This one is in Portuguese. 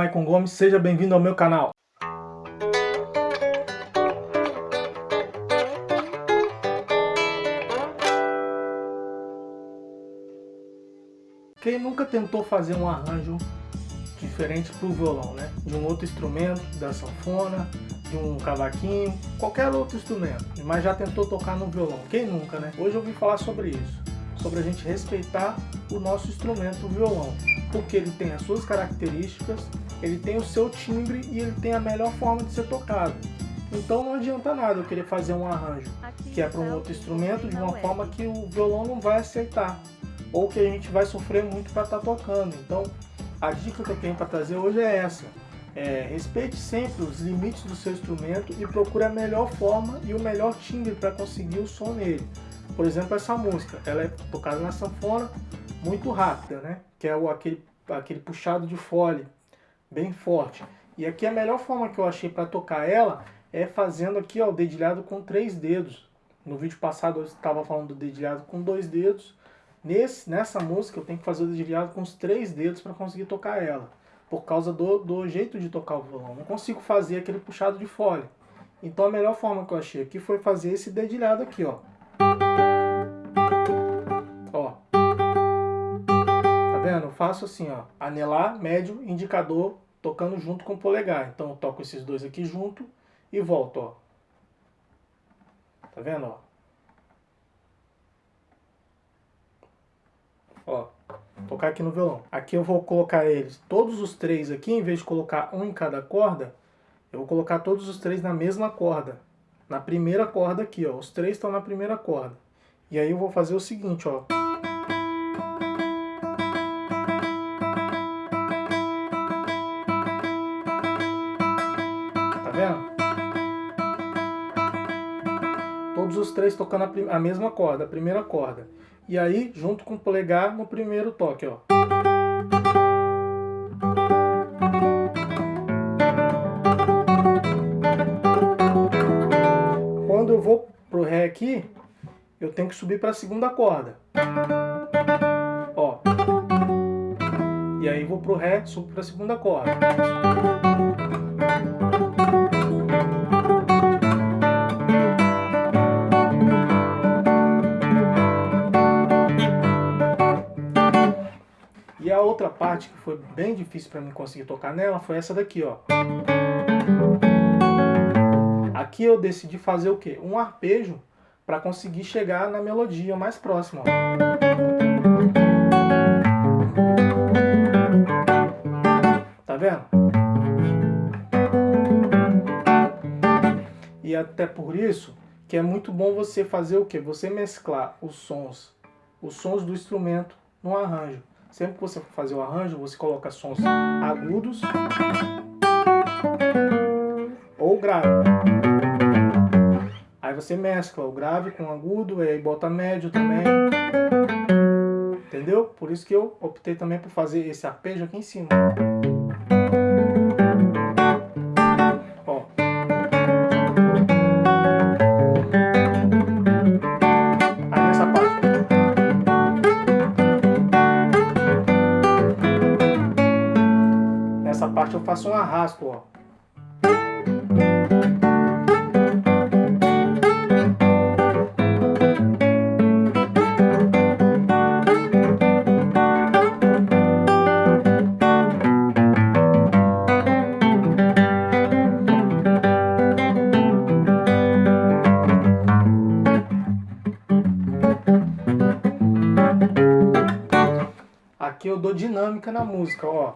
Maicon Gomes, seja bem-vindo ao meu canal. Quem nunca tentou fazer um arranjo diferente para o violão, né? De um outro instrumento, da sanfona, de um cavaquinho, qualquer outro instrumento, mas já tentou tocar no violão. Quem nunca, né? Hoje eu vim falar sobre isso, sobre a gente respeitar o nosso instrumento, o violão porque ele tem as suas características, ele tem o seu timbre e ele tem a melhor forma de ser tocado. Então não adianta nada eu querer fazer um arranjo que é para um outro instrumento de uma forma que o violão não vai aceitar ou que a gente vai sofrer muito para estar tá tocando. Então a dica que eu tenho para trazer hoje é essa. É, respeite sempre os limites do seu instrumento e procure a melhor forma e o melhor timbre para conseguir o som nele. Por exemplo, essa música, ela é tocada na sanfona, muito rápida, né? Que é o, aquele, aquele puxado de fole, bem forte. E aqui a melhor forma que eu achei para tocar ela é fazendo aqui ó, o dedilhado com três dedos. No vídeo passado eu estava falando do dedilhado com dois dedos. Nesse, nessa música eu tenho que fazer o dedilhado com os três dedos para conseguir tocar ela. Por causa do, do jeito de tocar o violão. Não consigo fazer aquele puxado de fole. Então a melhor forma que eu achei aqui foi fazer esse dedilhado aqui, ó. Faço assim, ó, anelar, médio, indicador, tocando junto com o polegar. Então eu toco esses dois aqui junto e volto, ó. Tá vendo, ó? Ó, tocar aqui no violão. Aqui eu vou colocar eles, todos os três aqui, em vez de colocar um em cada corda, eu vou colocar todos os três na mesma corda. Na primeira corda aqui, ó. Os três estão na primeira corda. E aí eu vou fazer o seguinte, ó. Todos os três tocando a, a mesma corda, a primeira corda. E aí, junto com o polegar no primeiro toque, ó. Quando eu vou pro Ré aqui, eu tenho que subir para a segunda corda. Ó. E aí vou pro Ré, subo para a segunda corda. Outra parte que foi bem difícil para mim conseguir tocar nela foi essa daqui, ó. Aqui eu decidi fazer o quê? Um arpejo para conseguir chegar na melodia mais próxima. Tá vendo? E até por isso que é muito bom você fazer o que? Você mesclar os sons, os sons do instrumento no arranjo. Sempre que você for fazer o arranjo, você coloca sons agudos ou grave. Aí você mescla o grave com o agudo, e aí bota médio também. Entendeu? Por isso que eu optei também por fazer esse arpejo aqui em cima. parte eu faço um arrasto, ó. Aqui eu dou dinâmica na música, ó.